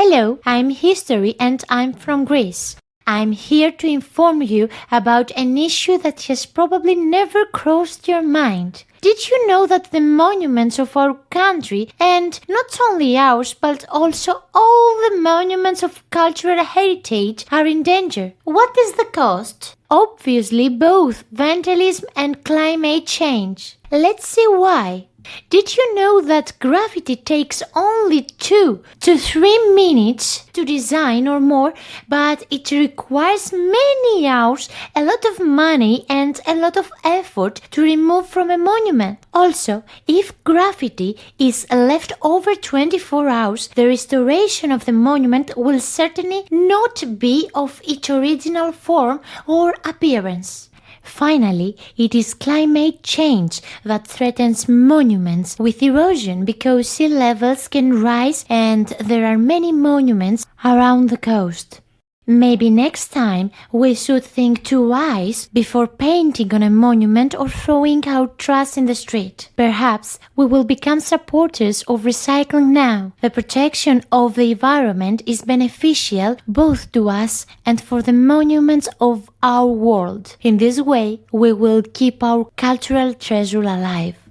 Hello, I'm History and I'm from Greece. I'm here to inform you about an issue that has probably never crossed your mind. Did you know that the monuments of our country, and not only ours but also all the monuments of cultural heritage, are in danger? What is the cost? Obviously, both vandalism and climate change. Let's see why. Did you know that graffiti takes only 2 to 3 minutes to design or more, but it requires many hours, a lot of money and a lot of effort to remove from a monument? Also, if graffiti is left over 24 hours, the restoration of the monument will certainly not be of its original form or appearance. Finally, it is climate change that threatens monuments with erosion because sea levels can rise and there are many monuments around the coast. Maybe next time we should think twice before painting on a monument or throwing out trash in the street. Perhaps we will become supporters of recycling now. The protection of the environment is beneficial both to us and for the monuments of our world. In this way, we will keep our cultural treasure alive.